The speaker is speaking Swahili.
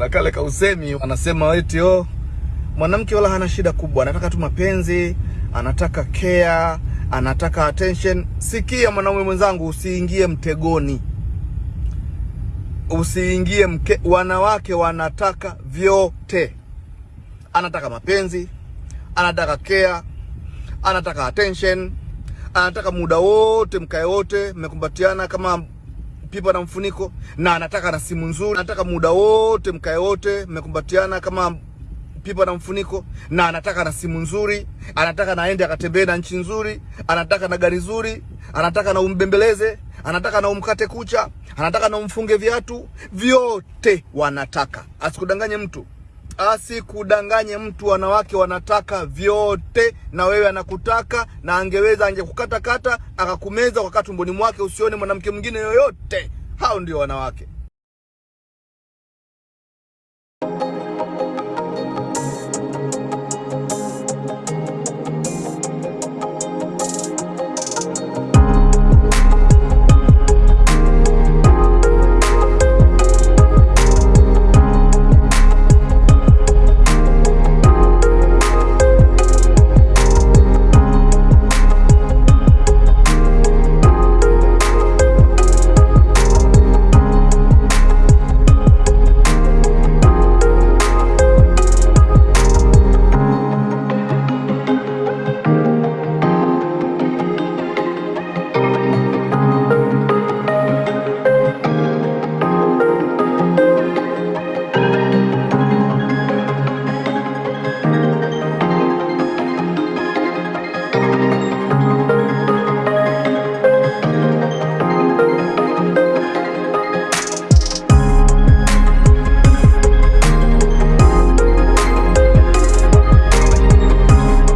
kuna kale kausemi anasema eti oh, mwanamke wala hana shida kubwa, anataka tu mapenzi, anataka care, anataka attention. Sikia mwanaume mwenzangu, usiingie mtegoni, usiingie mke. Wanawake wanataka vyote, anataka mapenzi, anataka care, anataka attention, anataka muda wote mkae wote mmekumbatiana kama pipa na mfuniko, na anataka na simu nzuri, anataka muda wote mkae wote mmekumbatiana kama pipa na mfuniko, na anataka na simu nzuri, anataka na aende akatembee na nchi nzuri, anataka na gari nzuri, anataka na umbembeleze, anataka na umkate kucha, anataka na umfunge viatu, vyote wanataka. Asikudanganye mtu, asikudanganye mtu. Wanawake wanataka vyote, na wewe anakutaka, na angeweza angekukatakata akakumeza kwa tumboni mwake, usione mwanamke mwingine yoyote. Hao ndio wanawake.